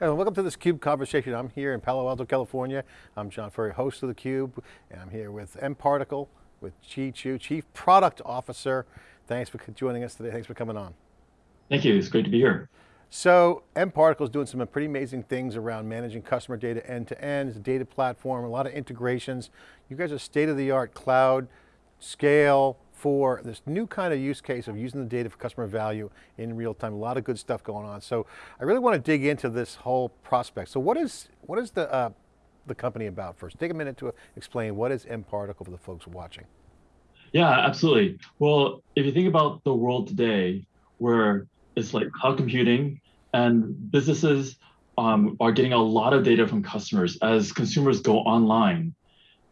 Hello, welcome to this CUBE conversation. I'm here in Palo Alto, California. I'm John Furrier, host of the Cube, and I'm here with mParticle, with Chi Chu, Chief Product Officer. Thanks for joining us today, thanks for coming on. Thank you, it's great to be here. So, mParticle is doing some pretty amazing things around managing customer data end to end, it's a data platform, a lot of integrations. You guys are state-of-the-art cloud, scale, for this new kind of use case of using the data for customer value in real time. A lot of good stuff going on. So I really want to dig into this whole prospect. So what is, what is the, uh, the company about first? Take a minute to explain what is mParticle for the folks watching. Yeah, absolutely. Well, if you think about the world today, where it's like cloud computing and businesses um, are getting a lot of data from customers as consumers go online.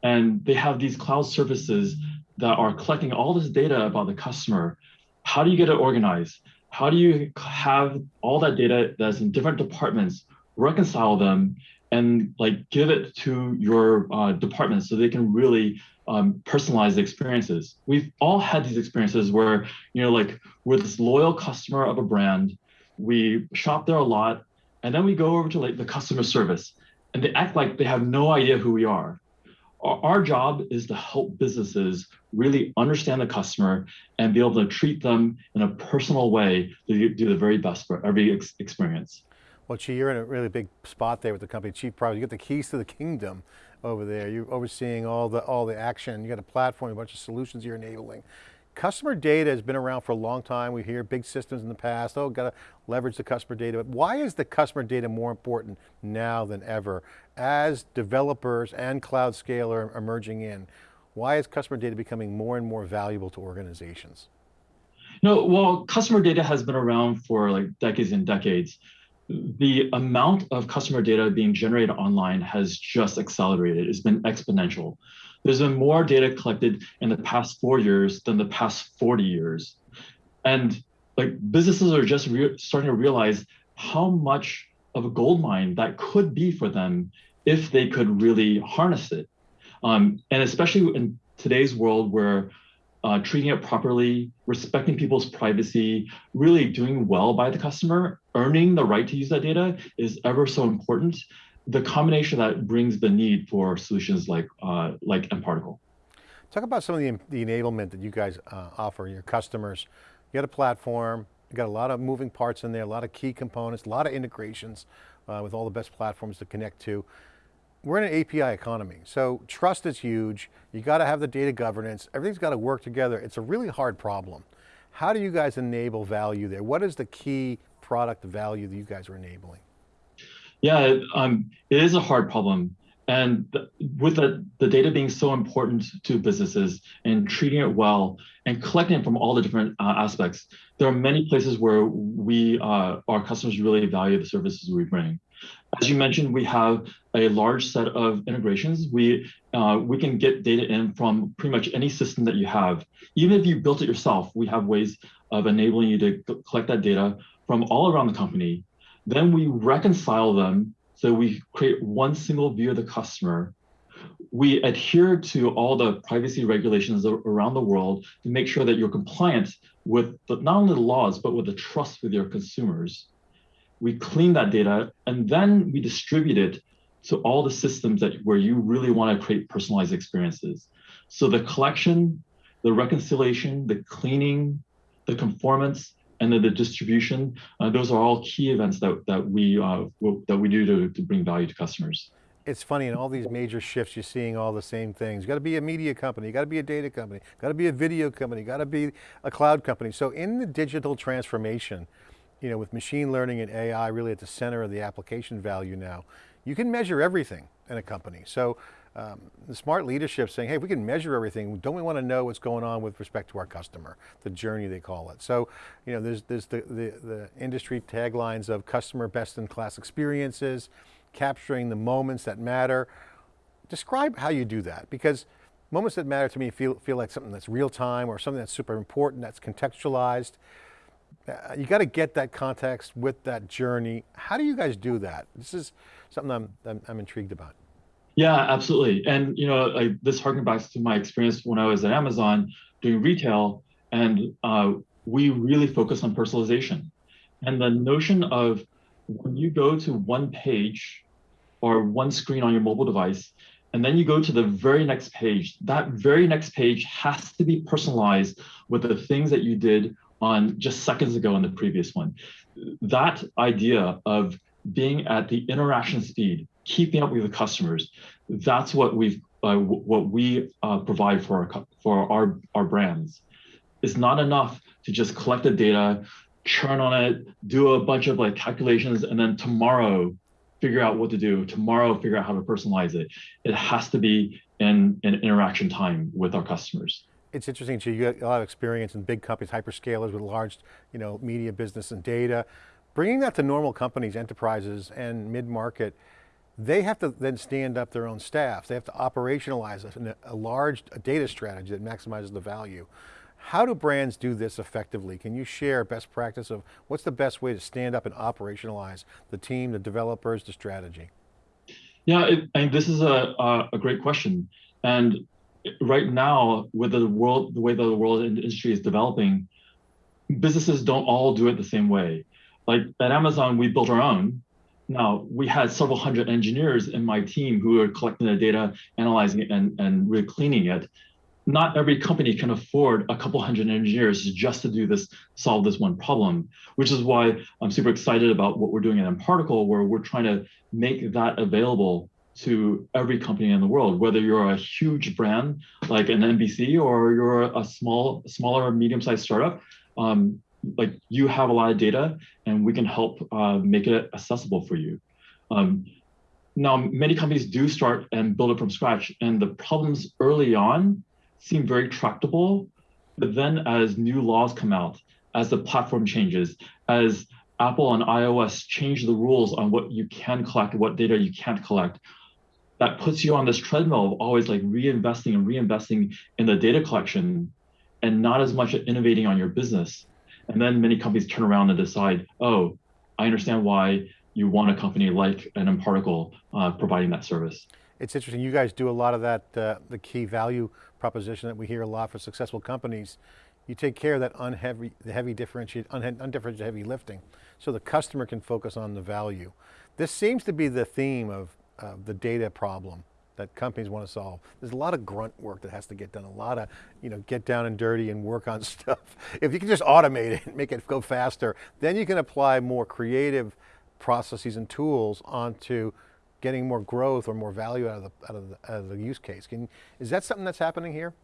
And they have these cloud services that are collecting all this data about the customer, how do you get it organized? How do you have all that data that's in different departments, reconcile them, and like give it to your uh, department so they can really um, personalize the experiences. We've all had these experiences where, you know, like we're this loyal customer of a brand, we shop there a lot, and then we go over to like the customer service and they act like they have no idea who we are our job is to help businesses really understand the customer and be able to treat them in a personal way to do the very best for every ex experience. Well, Chi, you're in a really big spot there with the company, Chief Product. You get the keys to the kingdom over there. You're overseeing all the, all the action. You got a platform, a bunch of solutions you're enabling. Customer data has been around for a long time. We hear big systems in the past, oh, got to leverage the customer data. But why is the customer data more important now than ever as developers and cloud scale are emerging in? Why is customer data becoming more and more valuable to organizations? No, well, customer data has been around for like decades and decades. The amount of customer data being generated online has just accelerated. It's been exponential. There's been more data collected in the past four years than the past 40 years. And like businesses are just starting to realize how much of a gold mine that could be for them if they could really harness it. Um, and especially in today's world where uh, treating it properly, respecting people's privacy, really doing well by the customer, earning the right to use that data is ever so important the combination that brings the need for solutions like uh, like mParticle. Talk about some of the, the enablement that you guys uh, offer your customers. You got a platform, you got a lot of moving parts in there, a lot of key components, a lot of integrations uh, with all the best platforms to connect to. We're in an API economy, so trust is huge. You got to have the data governance. Everything's got to work together. It's a really hard problem. How do you guys enable value there? What is the key product value that you guys are enabling? Yeah, um, it is a hard problem. And with the, the data being so important to businesses and treating it well and collecting it from all the different uh, aspects, there are many places where we, uh, our customers really value the services we bring. As you mentioned, we have a large set of integrations. We, uh, we can get data in from pretty much any system that you have. Even if you built it yourself, we have ways of enabling you to collect that data from all around the company then we reconcile them so we create one single view of the customer. We adhere to all the privacy regulations around the world to make sure that you're compliant with the, not only the laws, but with the trust with your consumers. We clean that data and then we distribute it to all the systems that where you really want to create personalized experiences. So the collection, the reconciliation, the cleaning, the conformance, and then the distribution, uh, those are all key events that, that, we, uh, that we do to, to bring value to customers. It's funny, in all these major shifts, you're seeing all the same things. You got to be a media company, you got to be a data company, got to be a video company, got to be a cloud company. So in the digital transformation, you know, with machine learning and AI really at the center of the application value now, you can measure everything in a company. So um, the smart leadership saying, hey, if we can measure everything, don't we want to know what's going on with respect to our customer, the journey they call it. So, you know, there's, there's the, the, the industry taglines of customer best in class experiences, capturing the moments that matter. Describe how you do that, because moments that matter to me feel, feel like something that's real time or something that's super important, that's contextualized. You got to get that context with that journey. How do you guys do that? This is something I'm, I'm, I'm intrigued about. Yeah, absolutely. And you know, like this harkens back to my experience when I was at Amazon doing retail, and uh, we really focus on personalization. And the notion of when you go to one page or one screen on your mobile device, and then you go to the very next page, that very next page has to be personalized with the things that you did on just seconds ago on the previous one. That idea of being at the interaction speed, keeping up with the customers, that's what we've uh, what we uh, provide for our for our our brands. It's not enough to just collect the data, churn on it, do a bunch of like calculations, and then tomorrow figure out what to do. Tomorrow figure out how to personalize it. It has to be in an in interaction time with our customers. It's interesting, to you got a lot of experience in big companies, hyperscalers with large, you know, media business and data. Bringing that to normal companies, enterprises, and mid-market, they have to then stand up their own staff. They have to operationalize a, a large a data strategy that maximizes the value. How do brands do this effectively? Can you share best practice of what's the best way to stand up and operationalize the team, the developers, the strategy? Yeah, it, mean, this is a, a great question. And right now, with the world, the way the world industry is developing, businesses don't all do it the same way. Like at Amazon, we built our own. Now we had several hundred engineers in my team who are collecting the data, analyzing it, and, and really cleaning it. Not every company can afford a couple hundred engineers just to do this, solve this one problem, which is why I'm super excited about what we're doing at mParticle, where we're trying to make that available to every company in the world, whether you're a huge brand like an NBC or you're a small, smaller, medium-sized startup. Um, like you have a lot of data and we can help uh, make it accessible for you. Um, now, many companies do start and build it from scratch and the problems early on seem very tractable, but then as new laws come out, as the platform changes, as Apple and iOS change the rules on what you can collect, what data you can't collect, that puts you on this treadmill of always like reinvesting and reinvesting in the data collection and not as much innovating on your business. And then many companies turn around and decide, oh, I understand why you want a company like an mParticle uh, providing that service. It's interesting, you guys do a lot of that, uh, the key value proposition that we hear a lot for successful companies. You take care of that unheavy, the heavy differentiated, undifferentiated heavy lifting, so the customer can focus on the value. This seems to be the theme of uh, the data problem that companies want to solve. There's a lot of grunt work that has to get done, a lot of, you know, get down and dirty and work on stuff. If you can just automate it make it go faster, then you can apply more creative processes and tools onto getting more growth or more value out of the, out of the, out of the use case. Can, is that something that's happening here?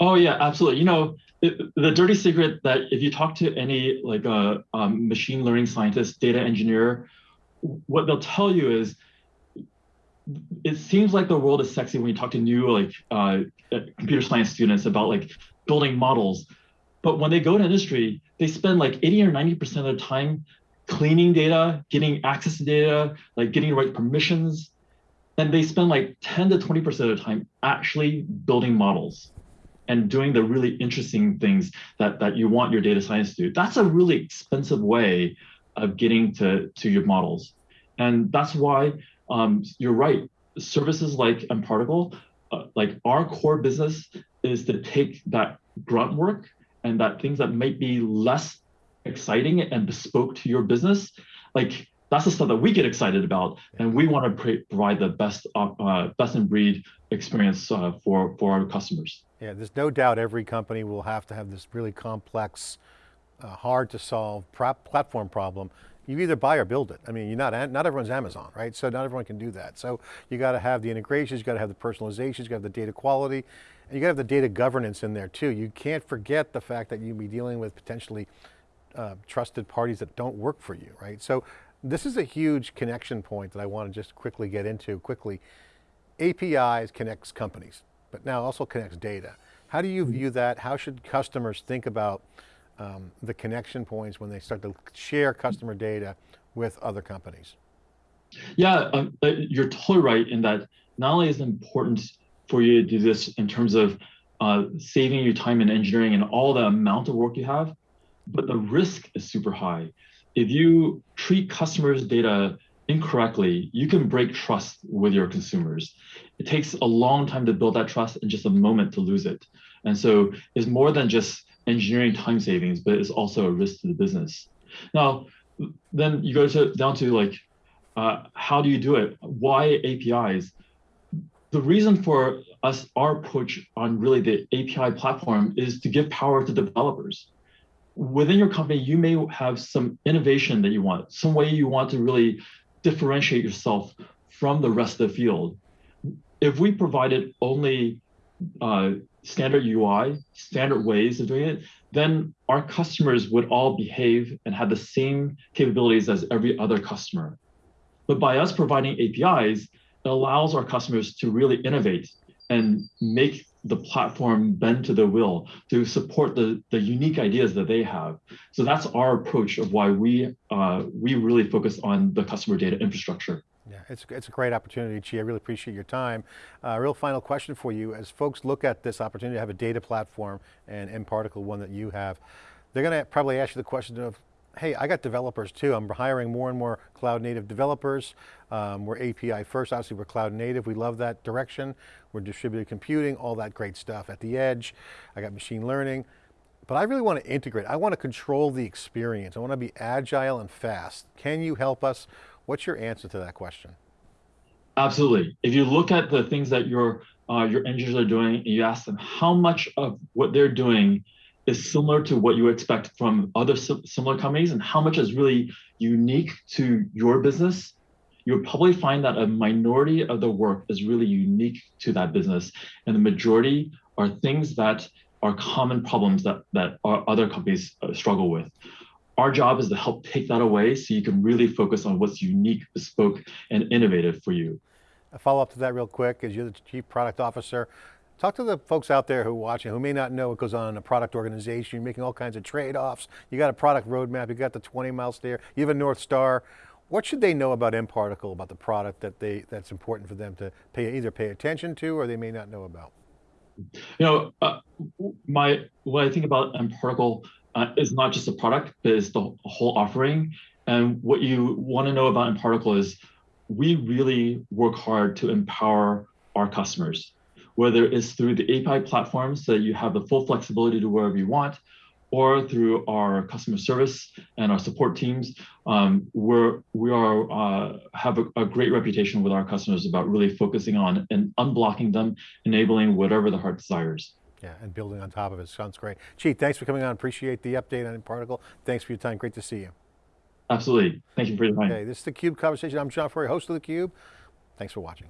Oh yeah, absolutely. You know, the dirty secret that if you talk to any like a uh, um, machine learning scientist, data engineer, what they'll tell you is it seems like the world is sexy when you talk to new like uh, computer science students about like building models. But when they go to industry, they spend like 80 or 90% of their time cleaning data, getting access to data, like getting the right permissions. And they spend like 10 to 20% of their time actually building models and doing the really interesting things that, that you want your data science to do. That's a really expensive way of getting to, to your models. And that's why um, you're right. Services like mParticle, uh, like our core business is to take that grunt work and that things that might be less exciting and bespoke to your business, like that's the stuff that we get excited about, and we want to provide the best uh, best in breed experience uh, for for our customers. Yeah, there's no doubt every company will have to have this really complex, uh, hard to solve platform problem you either buy or build it. I mean, you're not, not everyone's Amazon, right? So not everyone can do that. So you got to have the integrations, you got to have the personalizations, you got to have the data quality, and you got to have the data governance in there too. You can't forget the fact that you'll be dealing with potentially uh, trusted parties that don't work for you, right? So this is a huge connection point that I want to just quickly get into quickly. APIs connects companies, but now also connects data. How do you view that? How should customers think about um, the connection points when they start to share customer data with other companies? Yeah, um, uh, you're totally right in that not only is it important for you to do this in terms of uh, saving your time in engineering and all the amount of work you have, but the risk is super high. If you treat customers' data incorrectly, you can break trust with your consumers. It takes a long time to build that trust and just a moment to lose it. And so it's more than just engineering time savings, but it's also a risk to the business. Now, then you go to down to like, uh, how do you do it? Why APIs? The reason for us, our approach on really the API platform is to give power to developers. Within your company, you may have some innovation that you want, some way you want to really differentiate yourself from the rest of the field. If we provided only uh, standard UI, standard ways of doing it, then our customers would all behave and have the same capabilities as every other customer. But by us providing APIs, it allows our customers to really innovate and make the platform bend to their will to support the, the unique ideas that they have. So that's our approach of why we, uh, we really focus on the customer data infrastructure. Yeah, it's, it's a great opportunity, Chi. I really appreciate your time. Uh, real final question for you. As folks look at this opportunity to have a data platform and mParticle, one that you have, they're going to probably ask you the question of, hey, I got developers too. I'm hiring more and more cloud native developers. Um, we're API first, obviously we're cloud native. We love that direction. We're distributed computing, all that great stuff at the edge. I got machine learning. But I really want to integrate. I want to control the experience. I want to be agile and fast. Can you help us What's your answer to that question? Absolutely. If you look at the things that your uh, your engineers are doing, and you ask them how much of what they're doing is similar to what you expect from other similar companies, and how much is really unique to your business, you'll probably find that a minority of the work is really unique to that business, and the majority are things that are common problems that that other companies uh, struggle with. Our job is to help take that away so you can really focus on what's unique, bespoke, and innovative for you. A follow up to that real quick, as you're the Chief Product Officer, talk to the folks out there who are watching who may not know what goes on in a product organization. You're making all kinds of trade-offs. You got a product roadmap, you got the 20 mile stare, you have a North Star. What should they know about mParticle, about the product that they that's important for them to pay either pay attention to or they may not know about? You know, uh, my what I think about mParticle uh, is not just a product, but it's the whole offering. And what you want to know about mParticle is we really work hard to empower our customers, whether it's through the API platform so that you have the full flexibility to wherever you want, or through our customer service and our support teams. Um, we're, we are, uh, have a, a, great reputation with our customers about really focusing on and unblocking them, enabling whatever the heart desires. Yeah, and building on top of it, sounds great. Chief, thanks for coming on, appreciate the update on Particle. Thanks for your time, great to see you. Absolutely, thank you for your time. Okay, this is theCUBE Conversation. I'm John Furrier, host of theCUBE. Thanks for watching.